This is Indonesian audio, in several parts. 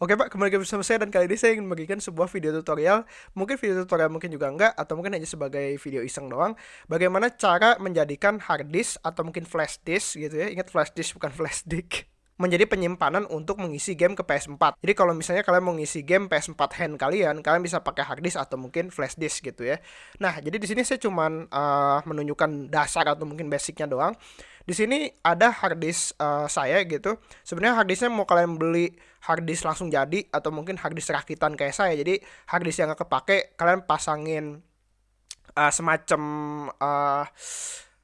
Oke Pak, kembali lagi bersama saya dan kali ini saya ingin membagikan sebuah video tutorial. Mungkin video tutorial mungkin juga enggak Atau mungkin hanya sebagai video iseng doang. Bagaimana cara menjadikan hard disk atau mungkin flash disk gitu ya. Ingat flash disk bukan flash disk menjadi penyimpanan untuk mengisi game ke PS4. Jadi kalau misalnya kalian mau ngisi game PS4 hand kalian, kalian bisa pakai hard disk atau mungkin flash disk gitu ya. Nah, jadi di sini saya cuman uh, menunjukkan dasar atau mungkin basicnya doang. Di sini ada hard disk uh, saya gitu. Sebenarnya hard disknya mau kalian beli hard disk langsung jadi atau mungkin hard disk rakitan kayak saya. Jadi hard disk yang gak kepake kalian pasangin uh, semacam uh,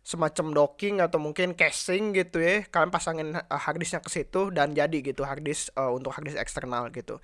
semacam docking atau mungkin casing gitu ya kalian pasangin uh, harddisknya ke situ dan jadi gitu harddisk uh, untuk harddisk eksternal gitu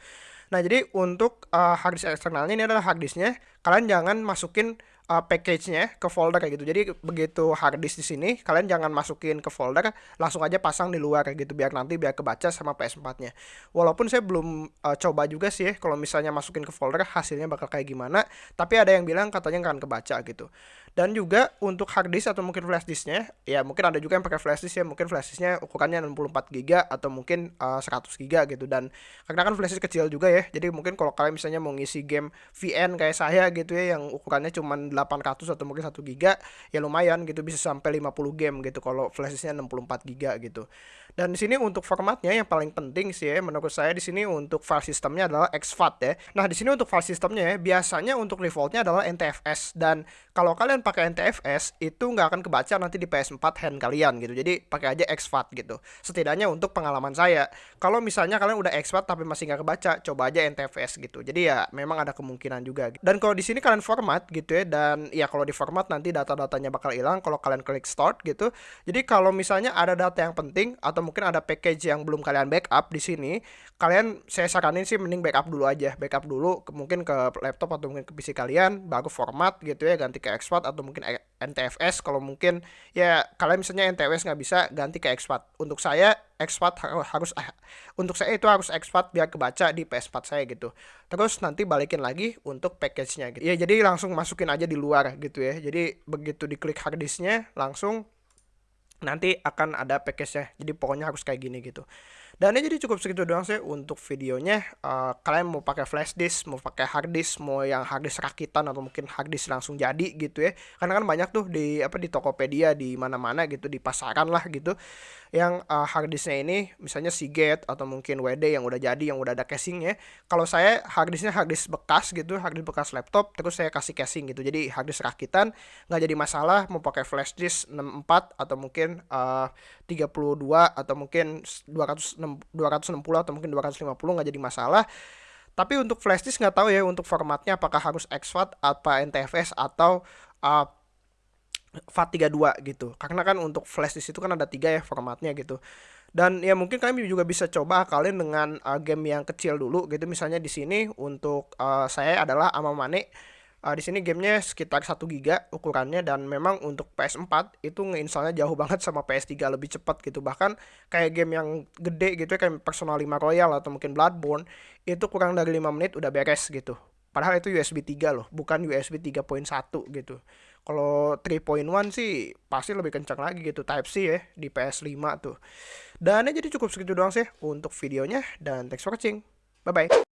nah jadi untuk uh, harddisk eksternalnya ini adalah harddisknya kalian jangan masukin uh, package-nya ke folder kayak gitu. Jadi begitu hard disk di sini, kalian jangan masukin ke folder, langsung aja pasang di luar kayak gitu biar nanti biar kebaca sama PS4-nya. Walaupun saya belum uh, coba juga sih ya kalau misalnya masukin ke folder hasilnya bakal kayak gimana, tapi ada yang bilang katanya akan kebaca gitu. Dan juga untuk hard disk atau mungkin flash disknya, ya mungkin ada juga yang pakai flash disk ya, mungkin flash disknya ukurannya 64 GB atau mungkin uh, 100 GB gitu. Dan karena kan flash disk kecil juga ya, jadi mungkin kalau kalian misalnya mau ngisi game VN kayak saya gitu ya, yang ukurannya cuma 800 atau mungkin 1 giga ya lumayan gitu bisa sampai 50 game gitu kalau flashdisknya 64 giga gitu. Dan di sini untuk formatnya yang paling penting sih ya menurut saya di sini untuk file sistemnya adalah exFAT ya. Nah, di sini untuk file sistemnya ya biasanya untuk defaultnya adalah NTFS dan kalau kalian pakai NTFS itu nggak akan kebaca nanti di PS4 hand kalian gitu. Jadi pakai aja exFAT gitu. Setidaknya untuk pengalaman saya. Kalau misalnya kalian udah exFAT tapi masih nggak kebaca, coba aja NTFS gitu. Jadi ya memang ada kemungkinan juga. Dan kalau di sini kalian format gitu ya dan ya kalau di format nanti data-datanya bakal hilang kalau kalian klik start gitu. Jadi kalau misalnya ada data yang penting atau mungkin ada package yang belum kalian backup di sini, kalian saya saranin sih mending backup dulu aja. Backup dulu mungkin ke laptop atau mungkin ke PC kalian, baru format gitu ya, ganti ke export atau mungkin NTFS kalau mungkin ya kalian misalnya NTFS nggak bisa ganti ke export. Untuk saya export harus eh, untuk saya itu harus export biar kebaca di PS4 saya gitu. Terus nanti balikin lagi untuk package-nya gitu. Ya jadi langsung masukin aja di luar gitu ya. Jadi begitu diklik hard disk-nya langsung nanti akan ada package-nya. Jadi pokoknya harus kayak gini gitu. Dan ini jadi cukup segitu doang sih untuk videonya. Uh, kalian mau pakai flash disk, mau pakai hard disk, mau yang hard disk rakitan atau mungkin hard disk langsung jadi gitu ya. Karena kan banyak tuh di apa di Tokopedia di mana-mana gitu di pasaran lah gitu. Yang uh, hard disknya ini misalnya Seagate atau mungkin WD yang udah jadi yang udah ada casingnya. Kalau saya hard disknya hard disk bekas gitu, hard disk bekas laptop terus saya kasih casing gitu. Jadi hard disk rakitan nggak jadi masalah mau pakai flash disk 64 atau mungkin uh, 32 atau mungkin 200 260 atau mungkin 250 nggak jadi masalah. Tapi untuk flash disk nggak tahu ya untuk formatnya apakah harus exFAT apa NTFS atau uh, FAT32 gitu. Karena kan untuk flash disk itu kan ada tiga ya formatnya gitu. Dan ya mungkin kalian juga bisa coba kalian dengan uh, game yang kecil dulu gitu. Misalnya di sini untuk uh, saya adalah Amamane Uh, di sini gamenya sekitar 1 giga ukurannya dan memang untuk PS4 itu ngeinstallnya jauh banget sama PS3 lebih cepat gitu. Bahkan kayak game yang gede gitu ya kayak Persona 5 Royal atau mungkin Bloodborne itu kurang dari 5 menit udah beres gitu. Padahal itu USB 3 loh bukan USB 3.1 gitu. Kalau 3.1 sih pasti lebih kencang lagi gitu Type C ya di PS5 tuh. Dan ya jadi cukup segitu doang sih untuk videonya dan thanks for watching. Bye bye